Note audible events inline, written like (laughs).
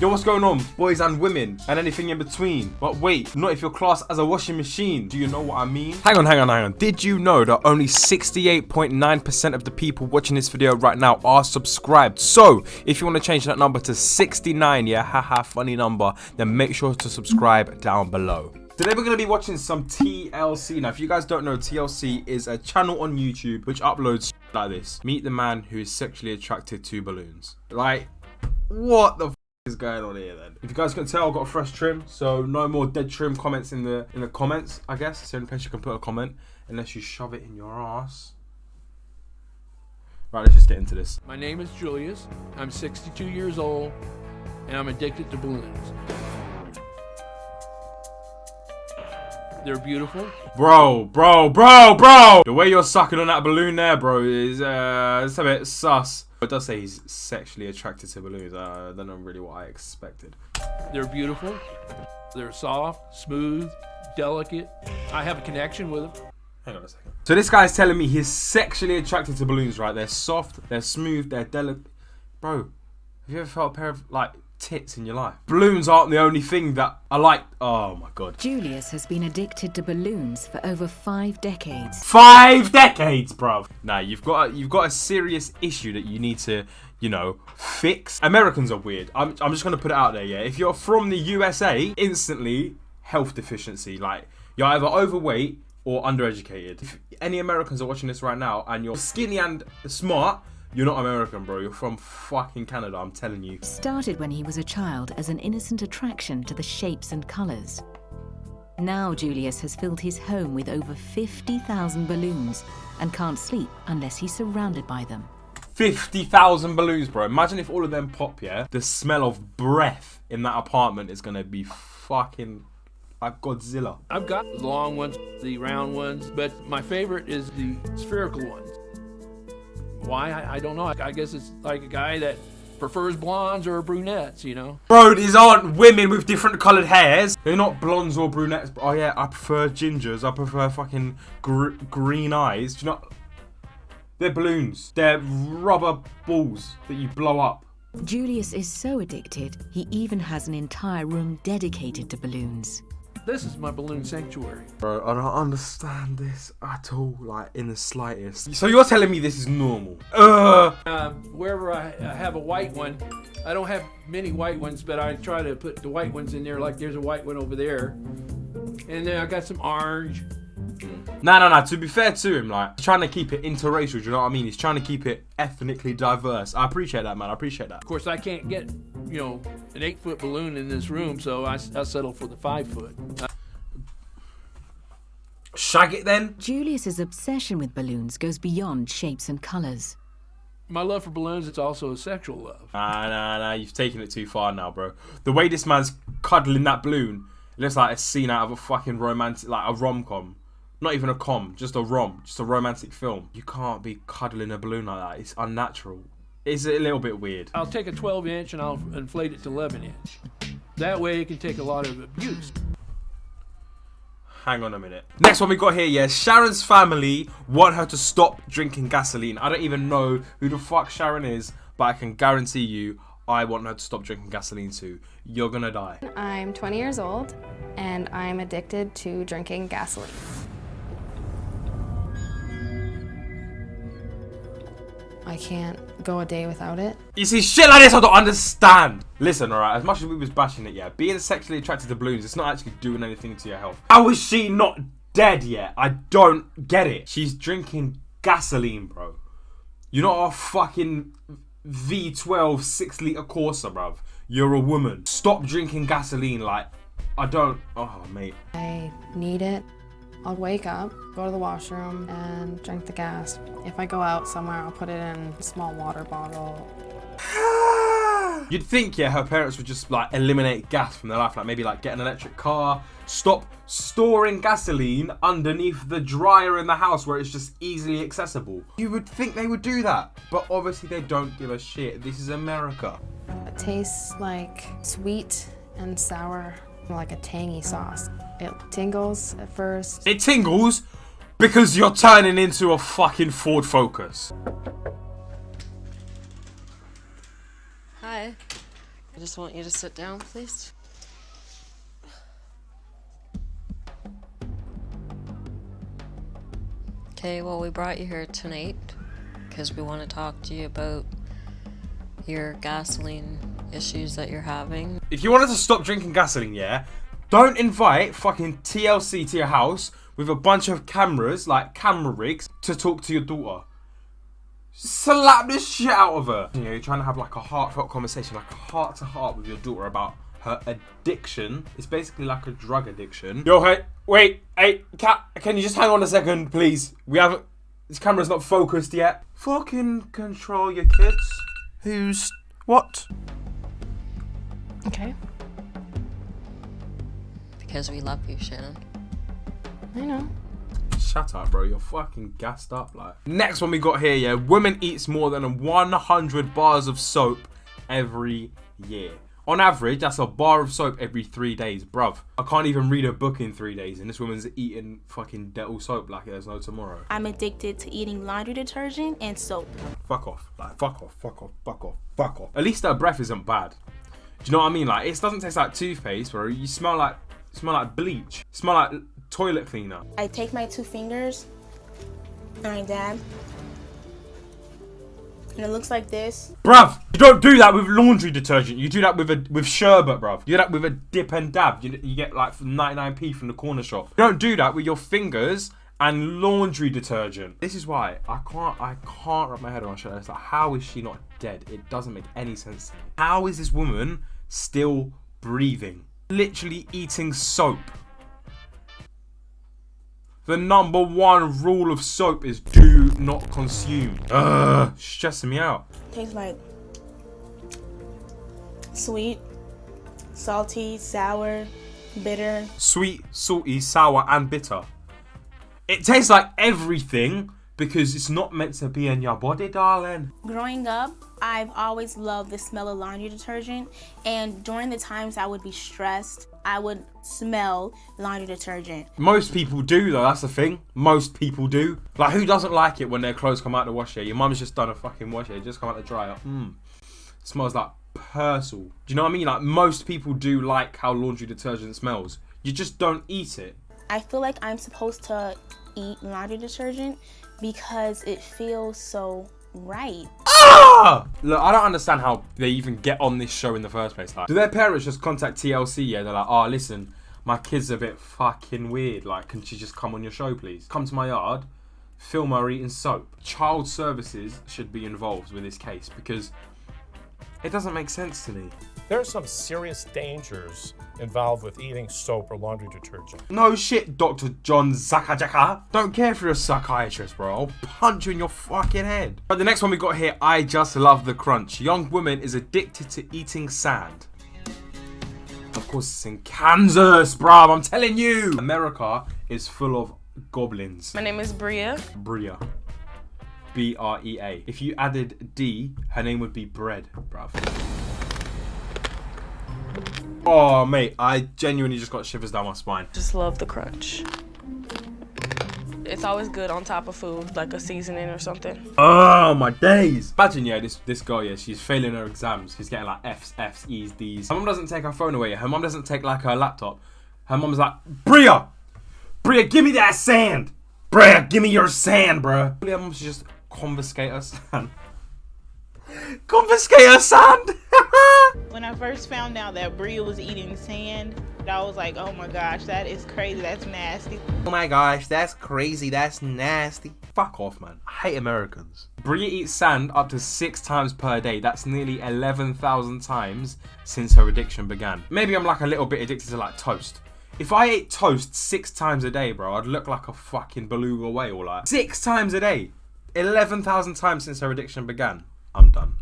Yo, what's going on, boys and women, and anything in between? But wait, not if you're classed as a washing machine. Do you know what I mean? Hang on, hang on, hang on. Did you know that only 68.9% of the people watching this video right now are subscribed? So, if you want to change that number to 69, yeah, haha, funny number, then make sure to subscribe down below. Today we're going to be watching some TLC. Now, if you guys don't know, TLC is a channel on YouTube which uploads like this. Meet the man who is sexually attracted to balloons. Like, what the is going on here then? If you guys can tell, I've got a fresh trim, so no more dead trim comments in the in the comments, I guess. It's the only place you can put a comment, unless you shove it in your ass. Right, let's just get into this. My name is Julius. I'm 62 years old, and I'm addicted to balloons. They're beautiful. Bro, bro, bro, bro! The way you're sucking on that balloon there, bro, is uh, it's a bit sus. It does say he's sexually attracted to balloons. Uh, I don't really what I expected. They're beautiful. They're soft, smooth, delicate. I have a connection with them. Hang on a second. So this guy's telling me he's sexually attracted to balloons, right? They're soft, they're smooth, they're delicate. Bro, have you ever felt a pair of like tits in your life? Balloons aren't the only thing that I like. Oh my god. Julius has been addicted to balloons for over five decades. Five decades, bruv. Nah, you've got a, you've got a serious issue that you need to, you know, fix. Americans are weird. I'm I'm just gonna put it out there, yeah. If you're from the USA, instantly health deficiency. Like you're either overweight or undereducated. If any Americans are watching this right now and you're skinny and smart, you're not American, bro. You're from fucking Canada, I'm telling you. Started when he was a child as an innocent attraction to the shapes and colours. Now Julius has filled his home with over 50,000 balloons and can't sleep unless he's surrounded by them. 50,000 balloons, bro. Imagine if all of them pop, yeah? The smell of breath in that apartment is gonna be fucking like Godzilla. I've got the long ones, the round ones, but my favorite is the spherical ones. Why? I, I don't know. I, I guess it's like a guy that prefers blondes or brunettes, you know? Bro, these aren't women with different coloured hairs. They're not blondes or brunettes. Oh yeah, I prefer gingers. I prefer fucking gr green eyes. Do you know? They're balloons. They're rubber balls that you blow up. Julius is so addicted, he even has an entire room dedicated to balloons. This is my balloon sanctuary. Bro, I don't understand this at all, like in the slightest. So you're telling me this is normal? Ugh. Um, wherever I, I have a white one, I don't have many white ones, but I try to put the white ones in there. Like there's a white one over there, and then I got some orange. No, no, no. To be fair to him, like, he's trying to keep it interracial. Do you know what I mean? He's trying to keep it ethnically diverse. I appreciate that, man. I appreciate that. Of course, I can't get, you know, an eight foot balloon in this room, so I, I settle for the five foot. Uh, Shag it then. Julius's obsession with balloons goes beyond shapes and colours. my love for balloons is also a sexual love. Nah, nah, nah. You've taken it too far now, bro. The way this man's cuddling that balloon, it looks like a scene out of a fucking romantic, like a rom com. Not even a com, just a rom, just a romantic film. You can't be cuddling a balloon like that. It's unnatural. It's a little bit weird. I'll take a 12 inch and I'll inflate it to 11 inch. That way it can take a lot of abuse. Hang on a minute. Next one we got here, yeah. Sharon's family want her to stop drinking gasoline. I don't even know who the fuck Sharon is, but I can guarantee you I want her to stop drinking gasoline too. You're gonna die. I'm 20 years old and I'm addicted to drinking gasoline. I can't go a day without it. You see, shit like this I don't understand. Listen, alright, as much as we was bashing it, yeah, being sexually attracted to balloons, it's not actually doing anything to your health. How is she not dead yet? I don't get it. She's drinking gasoline, bro. You're not a fucking V12 6 litre Corsa, bruv. You're a woman. Stop drinking gasoline, like, I don't, oh, mate. I need it. I'll wake up, go to the washroom, and drink the gas. If I go out somewhere, I'll put it in a small water bottle. (sighs) You'd think, yeah, her parents would just like eliminate gas from their life, like maybe like get an electric car, stop storing gasoline underneath the dryer in the house where it's just easily accessible. You would think they would do that, but obviously they don't give a shit. This is America. It tastes like sweet and sour, like a tangy sauce. It tingles at first. It tingles because you're turning into a fucking Ford Focus. Hi. I just want you to sit down, please. Okay, well, we brought you here tonight because we want to talk to you about your gasoline issues that you're having. If you wanted to stop drinking gasoline, yeah, don't invite fucking TLC to your house with a bunch of cameras, like camera rigs, to talk to your daughter. Slap this shit out of her. You know, you're trying to have like a heartfelt conversation, like a heart to heart with your daughter about her addiction. It's basically like a drug addiction. Yo, hey, wait, hey, cat, can you just hang on a second, please? We haven't, this camera's not focused yet. Fucking control your kids. Who's, what? Okay. Because we love you, Shannon. I know. Shut up, bro. You're fucking gassed up. Like next one we got here, yeah. Women eats more than 100 bars of soap every year. On average, that's a bar of soap every three days, bruv. I can't even read a book in three days, and this woman's eating fucking Dettol soap like there's no tomorrow. I'm addicted to eating laundry detergent and soap. Fuck off. Like, fuck off, fuck off, fuck off, fuck off. At least her breath isn't bad. Do you know what I mean? Like, it doesn't taste like toothpaste, bro. You smell like, smell like bleach. Smell like toilet cleaner. I take my two fingers and I dab. And it looks like this. Bruv, you don't do that with laundry detergent. You do that with a with sherbet, bruv. You do that with a dip and dab. You, you get like 99p from the corner shop. You don't do that with your fingers and laundry detergent. This is why I can't I can't wrap my head around shit. It's like how is she not dead? It doesn't make any sense. How is this woman still breathing? Literally eating soap. The number one rule of soap is do not consume. Ugh, stressing me out. Tastes like sweet, salty, sour, bitter. Sweet, salty, sour, and bitter. It tastes like everything because it's not meant to be in your body, darling. Growing up, I've always loved the smell of laundry detergent, and during the times I would be stressed, I would smell laundry detergent. Most people do, though. That's the thing. Most people do. Like, who doesn't like it when their clothes come out of the washer? Your mum's just done a fucking washer. It just come out the dryer. Mmm. Smells like Persil. Do you know what I mean? Like, most people do like how laundry detergent smells. You just don't eat it. I feel like I'm supposed to eat laundry detergent because it feels so right. Ah! Look, I don't understand how they even get on this show in the first place. Like, do their parents just contact TLC? Yeah, they're like, oh, listen, my kid's a bit fucking weird. Like, can she just come on your show, please? Come to my yard, film her eating soap. Child services should be involved with this case because it doesn't make sense to me. There are some serious dangers involved with eating soap or laundry detergent. No shit, Dr. John Zakajaka. Don't care if you're a psychiatrist, bro. I'll punch you in your fucking head. But the next one we got here, I just love the crunch. Young woman is addicted to eating sand. Of course, it's in Kansas, bruv. I'm telling you. America is full of goblins. My name is Brea. Brea. B R E A. If you added D, her name would be Bread, bruv. Oh, mate, I genuinely just got shivers down my spine. Just love the crunch. It's always good on top of food, like a seasoning or something. Oh my days! Imagine, yeah, this this girl, yeah, she's failing her exams. She's getting like F's, F's, E's, D's. Her mom doesn't take her phone away. Her mom doesn't take like her laptop. Her mom's like, Brea, Brea, give me that sand. Brea, give me your sand, bruh. Her should just confiscate her sand. (laughs) confiscate her sand. (laughs) When I first found out that Brea was eating sand, I was like, oh my gosh, that is crazy. That's nasty. Oh my gosh, that's crazy. That's nasty. Fuck off, man. I hate Americans. Brea eats sand up to six times per day. That's nearly 11,000 times since her addiction began. Maybe I'm like a little bit addicted to like toast. If I ate toast six times a day, bro, I'd look like a fucking beluga whale. Like six times a day, 11,000 times since her addiction began. I'm done.